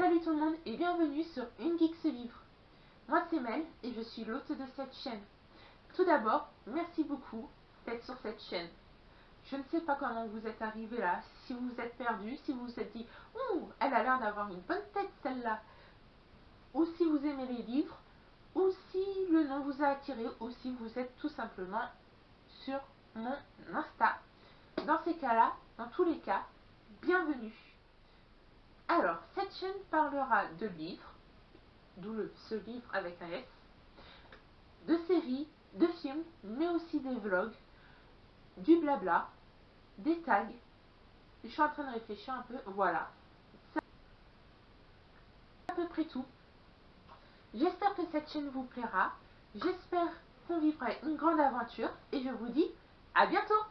tout le monde et bienvenue sur Une Geek se livre. Moi c'est Mel et je suis l'hôte de cette chaîne. Tout d'abord, merci beaucoup d'être sur cette chaîne. Je ne sais pas comment vous êtes arrivé là, si vous vous êtes perdu, si vous vous êtes dit « Ouh, elle a l'air d'avoir une bonne tête celle-là » ou si vous aimez les livres, ou si le nom vous a attiré, ou si vous êtes tout simplement sur mon Insta. Dans ces cas-là, dans tous les cas, bienvenue. Alors, cette chaîne parlera de livres, d'où ce livre avec un S, de séries, de films, mais aussi des vlogs, du blabla, des tags. Je suis en train de réfléchir un peu, voilà. C'est à peu près tout. J'espère que cette chaîne vous plaira. J'espère qu'on vivra une grande aventure et je vous dis à bientôt